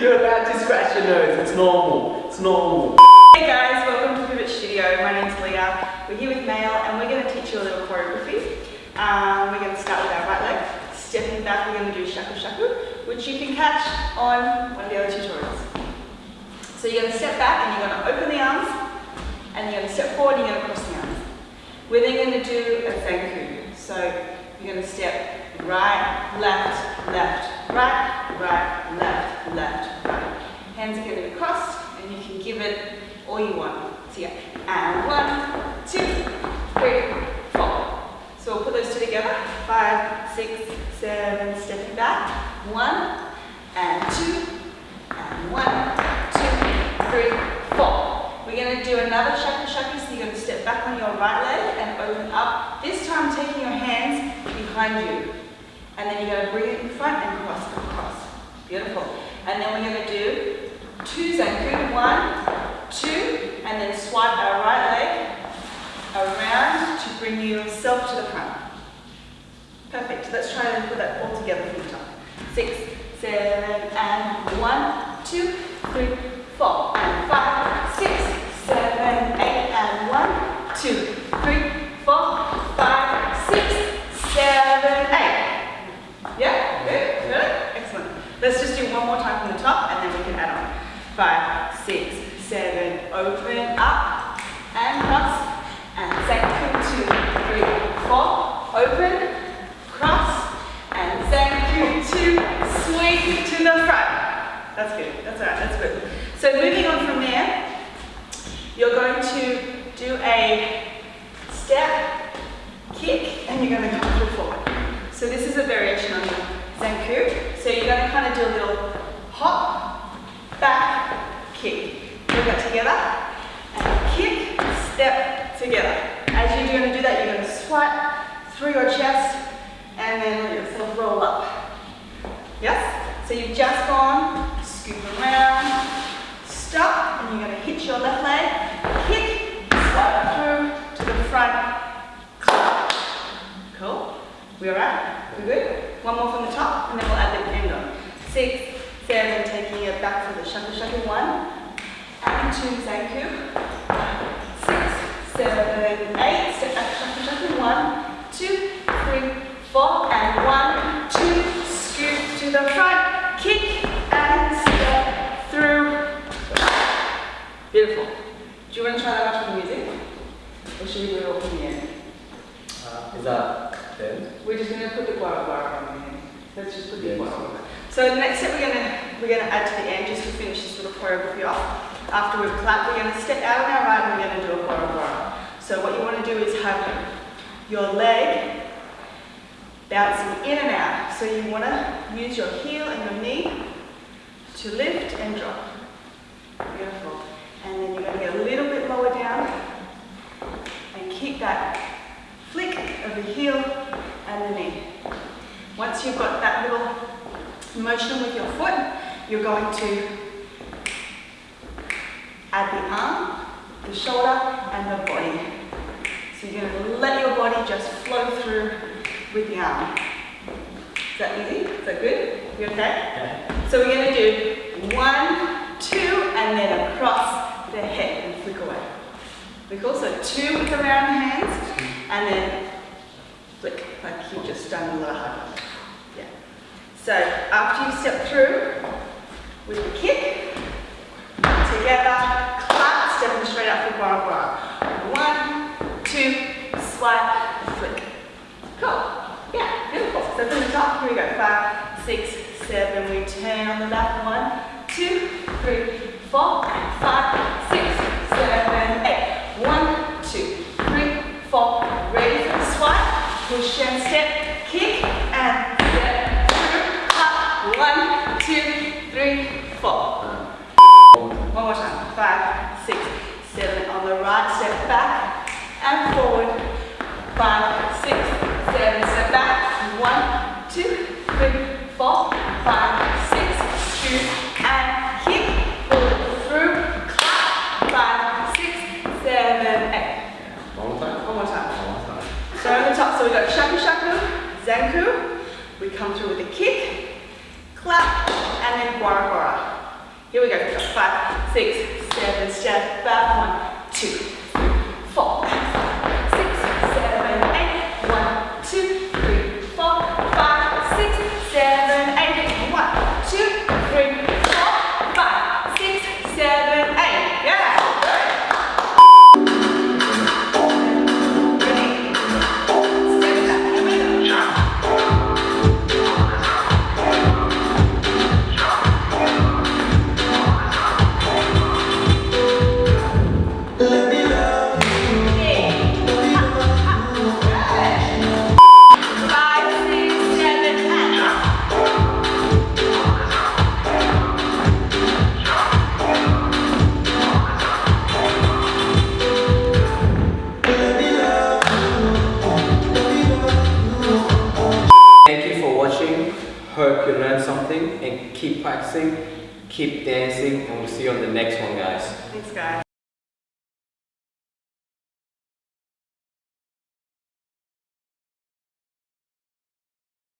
You're about to scratch your nose. It's normal. It's normal. Hey guys, welcome to Pivot Studio. My name's Leah. We're here with Mail and we're going to teach you a little choreography. Um, we're going to start with our right leg. Stepping back, we're going to do shaku shaku, which you can catch on one of the other tutorials. So you're going to step back and you're going to open the arms and you're going to step forward and you're going to cross the arms. We're then going to do a zanku. So you're going to step right, left, left, right, right, left, left. Hands are going and you can give it all you want. So yeah, and one, two, three, four. So we'll put those two together. Five, six, seven, stepping back. One, and two, and one, two, three, four. We're going to do another shaku shaku, so you're going to step back on your right leg and open up. This time taking your hands behind you. And then you're going to bring it in front and cross, cross. Beautiful. And then we're going to do two zanku. One, two, and then swipe our right leg around to bring yourself to the front. Perfect. Let's try and put that all together the top. Six, seven, and one, two, three, four, and five, six, seven, eight, and one, two, three, four, five, six, seven, eight. Yeah? Good? Good? Excellent. Let's just do one more time from the top and then we can add on. Five, six, seven, open up and cross. And zanku, two, three, four, open, cross, and zanku, two, sweep to the front. That's good, that's all right, that's good. So moving on from there, you're going to do a step, kick, and you're going to come through forward. So this is a variation on the zanku. So you're going to kind of do a little hop, kick. Together, and kick, step, together. As you're going to do that, you're going to swipe through your chest, and then let yourself roll up. Yes? So you've just gone, scoop around, stop, and you're going to hit your left leg, kick, swipe through to the front. Cool? We alright? We good? One more from the top, and then we'll add the end on. Six, seven, taking it back for the shaku shaku. One, and two, zanku. Six, seven, eight, step back, shaku shaku. One, two, three, four, and one, two, scoop to the front, kick, and step through. Beautiful. Do you want to try that out with the music? Or should we do it all from the end? Uh, is that then? We're just going to put the gwara gwara on the end. Let's just put the gwara. So the next step we're going to we're going to add to the end just to finish this little choreography off. After we've clapped, we're going to step out on our right and we're going to do a gwara gwara. So what you want to do is have your leg bouncing in and out. So you want to use your heel and your knee to lift and drop. Beautiful. And then you're going to get a little bit lower down and keep that flick of the heel and the knee. Once you've got that little motion with your foot, you're going to add the arm, the shoulder, and the body. So you're going to let your body just flow through with the arm. Is that easy? Is that good? You okay? Yeah. So we're going to do one, two, and then across the head and flick away. Flick also two with the round hands, and then flick, like you've just done a little hug. Yeah. So after you step through with the kick, together, clap, stepping straight up for gwara gwara. One, two, swipe, flick. Cool. Yeah, beautiful. So from the top, here we go. Five, six, seven. We turn on the back. One, two, three, four, five, six, seven, eight. One, two, three, four. Ready for the swipe. Push and step, kick and step through. Up. One, two, three, four. One more time. Five, six, seven. On the right, step back and forward five, six, seven, step back, one, two, three, four, five, six, two, and kick, pull through, clap, five, six, seven, eight. One more time. One more time. One more time. So on the top, so we got shaku shaku, zanku. we come through with a kick, clap, and then gwara gwara. Here we go, five, six, seven, step back, one, two. keep practicing, keep dancing, and we'll see you on the next one, guys. Thanks, guys.